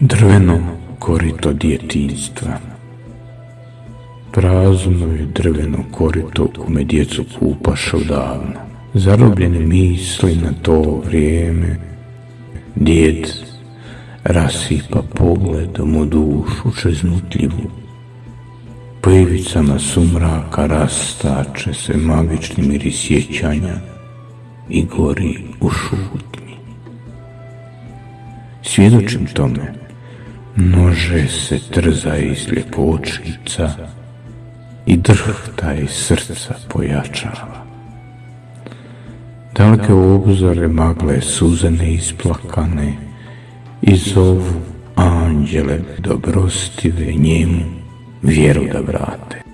Drveno korito djetinstva Prazno je drveno korito kome djecu kupaš odavno. Zarobljene misli na to vrijeme, djed rasipa pogledom u dušu čeznutljivu. Po ivicama sumraka rastače se magični miris sjećanja i gori u šutnji. Svjedočim tome, nože se trza iz ljepočica i drhta iz srca pojačava. Daleke obzore magle suze neisplakane i zovu anđele dobrostive njemu vjeru da vrate.